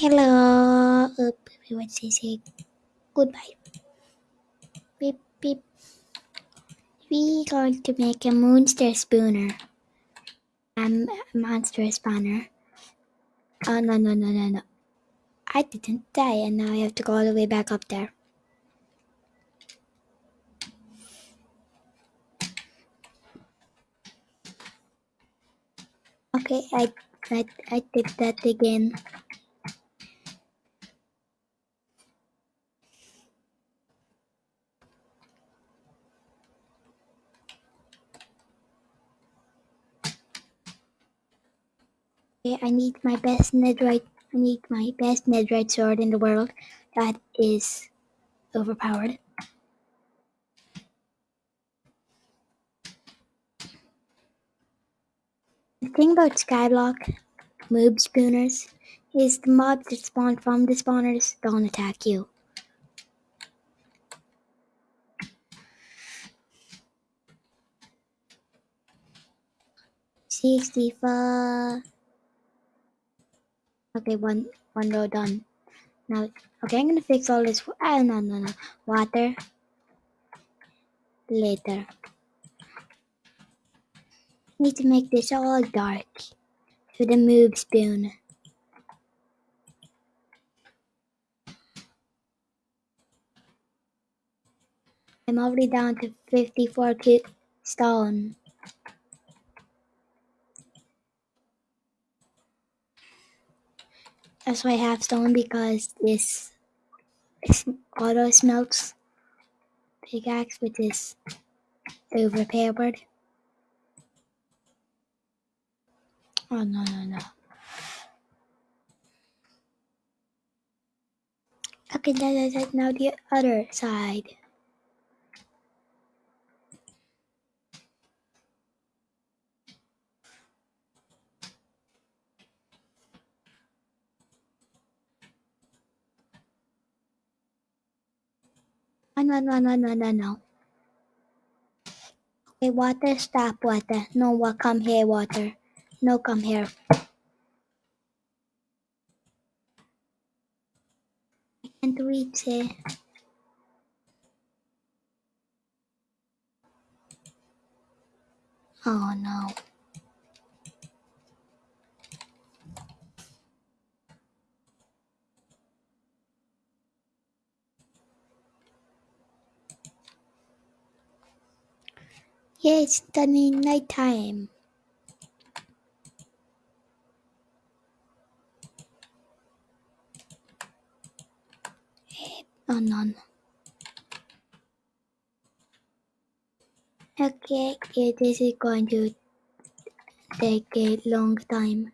Hello. Uh, what say say goodbye. Beep beep. We going to make a monster spooner. Um, monster spawner. Oh no no no no no! I didn't die, and now I have to go all the way back up there. Okay, I I I did that again. I need my best netherite. I need my best netherite sword in the world. That is overpowered. The thing about Skyblock moob spooners is the mobs that spawn from the spawners don't attack you. Sixty-five. Okay, one one row done. Now, okay, I'm gonna fix all this. Ah, no, no, no. Water later. Need to make this all dark for the move spoon. I'm already down to 54 ki- stone. That's why I have stone because this is auto smelts pickaxe, which is overpowered. Oh no no no. Okay, that, that, that, now the other side. No no no no no no. Okay, water, stop water. No, wa- come here, water. No, come here. I can't reach it. Oh no. Yeah, it's turning nighttime. Oh no. no. Okay, yeah, this is going to take a long time.